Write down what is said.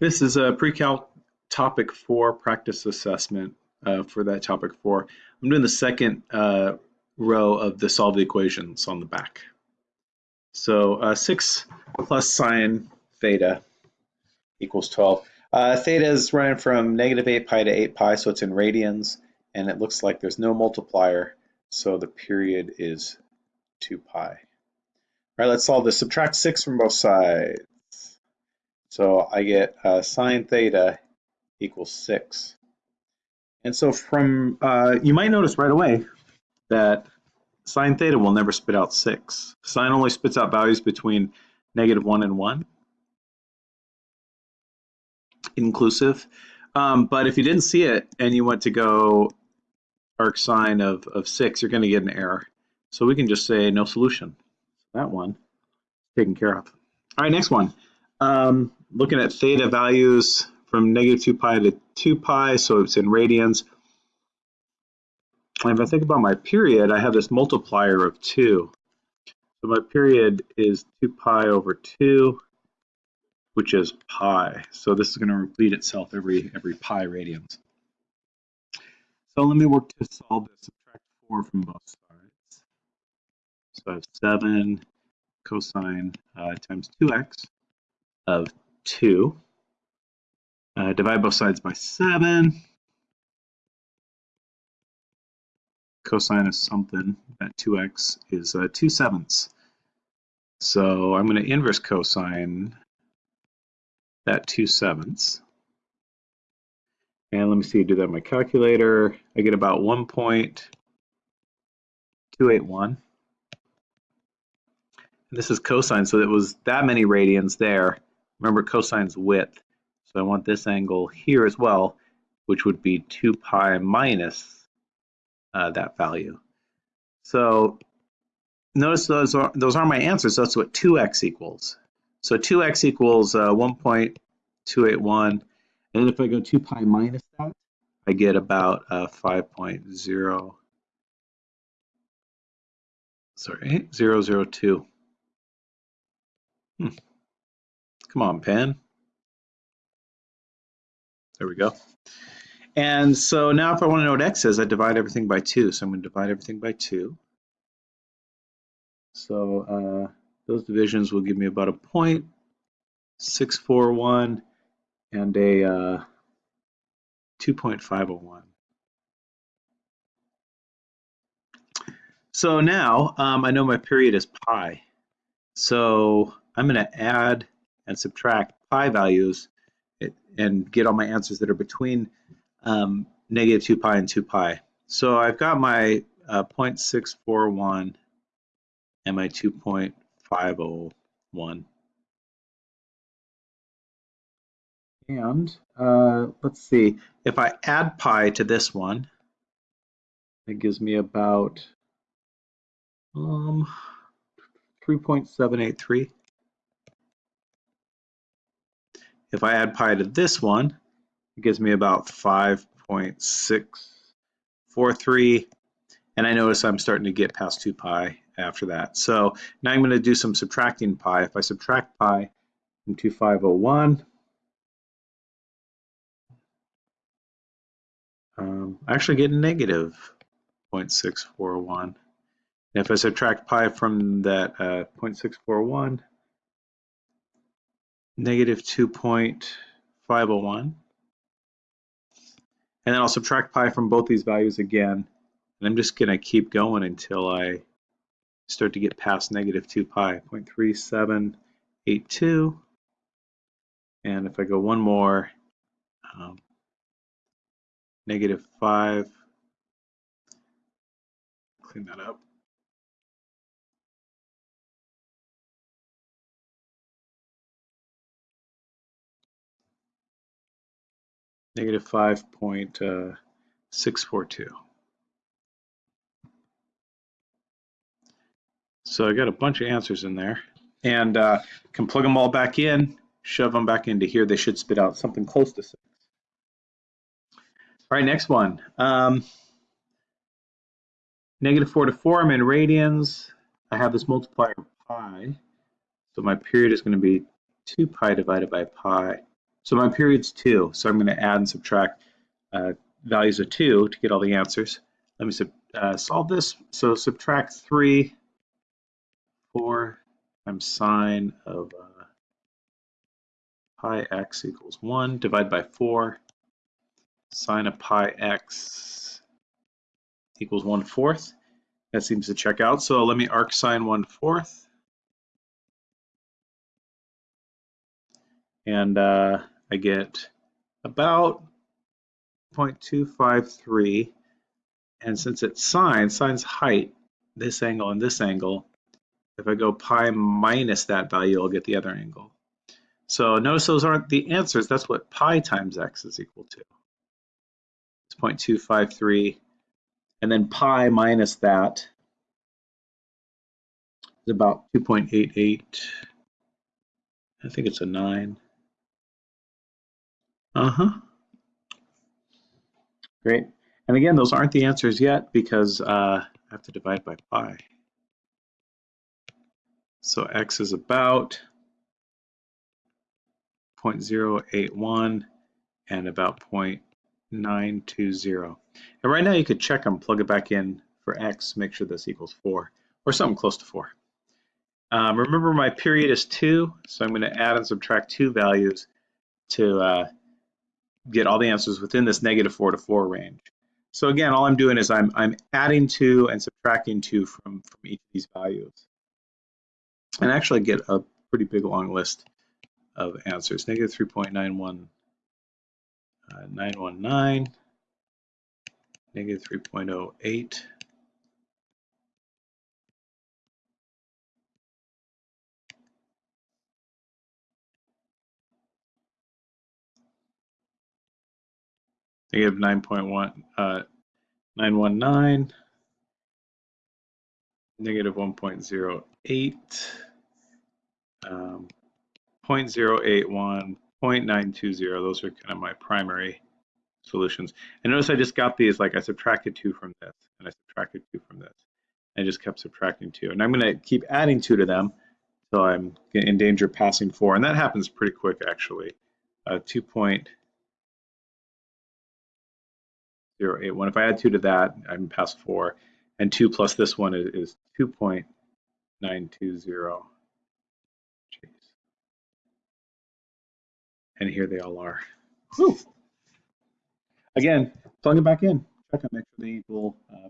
This is a pre-calc topic four practice assessment uh, for that topic four. I'm doing the second uh, row of the solve the equations on the back. So uh, 6 plus sine theta equals 12. Uh, theta is running from negative 8 pi to 8 pi, so it's in radians, and it looks like there's no multiplier, so the period is 2 pi. All right, let's solve this. Subtract 6 from both sides. So I get uh, sine theta equals 6. And so from, uh, you might notice right away that sine theta will never spit out 6. Sine only spits out values between negative 1 and 1, inclusive. Um, but if you didn't see it and you went to go arc sine of, of 6, you're going to get an error. So we can just say no solution. That one taken care of. All right, next one. Um, looking at theta values from negative 2 pi to 2 pi, so it's in radians. And if I think about my period, I have this multiplier of 2. So my period is 2 pi over 2, which is pi. So this is going to repeat itself every every pi radians. So let me work to solve this. Subtract 4 from both sides. So I have 7 cosine uh, times 2x of 2. Uh, divide both sides by 7. Cosine of something at 2x is uh, 2 sevenths. So I'm going to inverse cosine that 2 sevenths. And let me see, do that on my calculator. I get about 1.281. This is cosine, so it was that many radians there. Remember cosine's width. So I want this angle here as well, which would be 2 pi minus uh, that value. So notice those are, those are my answers. That's what 2x equals. So 2x equals uh, 1.281. And if I go 2 pi minus that, I get about uh, 5.0, sorry, 002. Hmm. Come on, pen. There we go. And so now if I want to know what x is, I divide everything by 2. So I'm going to divide everything by 2. So uh, those divisions will give me about a point, 641, and a uh, 2.501. So now um, I know my period is pi. So I'm going to add and subtract pi values and get all my answers that are between um, negative 2 pi and 2 pi. So I've got my uh, 0.641 and my 2.501. And uh, let's see, if I add pi to this one, it gives me about um, 3.783. If I add pi to this one, it gives me about 5.643. And I notice I'm starting to get past 2 pi after that. So now I'm going to do some subtracting pi. If I subtract pi from 2501, um, I actually get negative 0.641. And if I subtract pi from that uh, 0.641, negative 2.501. And then I'll subtract pi from both these values again. And I'm just going to keep going until I start to get past negative 2 pi, 0.3782. And if I go one more, um, negative 5, clean that up. Negative 5.642. So I got a bunch of answers in there and uh, can plug them all back in, shove them back into here. They should spit out something close to six. All right, next one. Um, negative 4 to 4, I'm in radians. I have this multiplier pi. So my period is going to be 2 pi divided by pi. So my period's two, so I'm going to add and subtract uh, values of two to get all the answers. Let me uh, solve this. So subtract three, four times sine of uh, pi x equals one, divide by four, sine of pi x equals one fourth. That seems to check out. So let me arc sine one fourth. And uh, I get about 0.253. And since it's sine, sine's height, this angle and this angle, if I go pi minus that value, I'll get the other angle. So notice those aren't the answers. That's what pi times x is equal to. It's 0.253. And then pi minus that is about 2.88. I think it's a 9. Uh-huh. Great. And again, those aren't the answers yet because uh, I have to divide by pi. So x is about 0.081 and about 0.920. And right now you could check them, plug it back in for x, make sure this equals 4, or something close to 4. Um, remember my period is 2, so I'm going to add and subtract two values to uh, get all the answers within this negative 4 to 4 range. So again, all I'm doing is I'm, I'm adding 2 and subtracting 2 from, from each of these values. And actually get a pretty big long list of answers. Negative 3.91, uh, 919, negative 3.08, negative 9.1, uh, 919, negative 1.08, um, 0.081, 0.920, those are kind of my primary solutions. And notice I just got these, like I subtracted two from this, and I subtracted two from this. I just kept subtracting two. And I'm gonna keep adding two to them, so I'm in danger of passing four. And that happens pretty quick, actually. Uh, 2.081. If I add two to that, I'm past four. And two plus this one is, is 2.920. and here they all are. Whew. Again, plug it back in. Check them, make sure they equal uh,